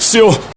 Все,